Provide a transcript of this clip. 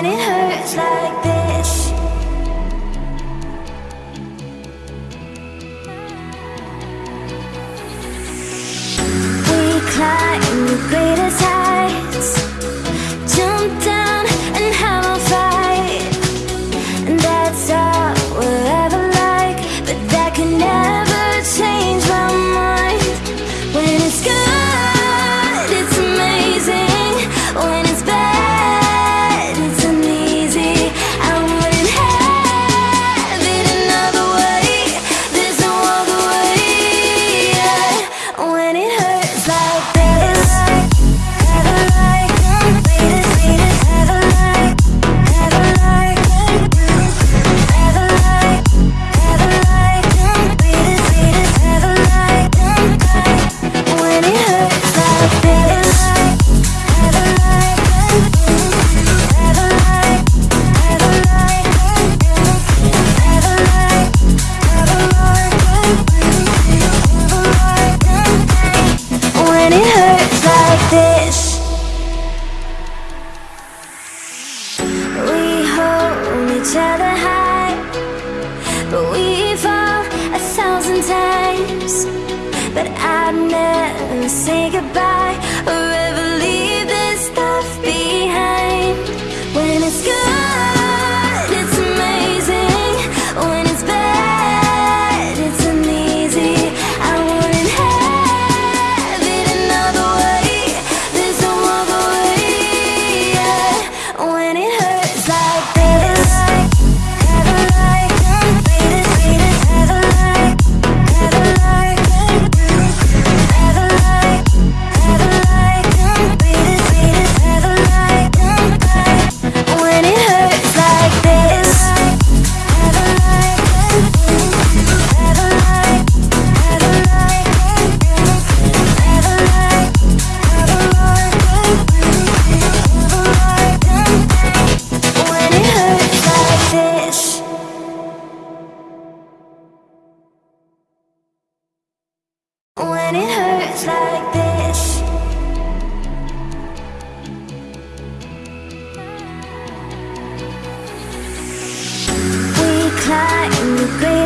when it hurts like this. We climb the greatest each other high. But we fall a thousand times. But I'd never say goodbye. like this. We climb the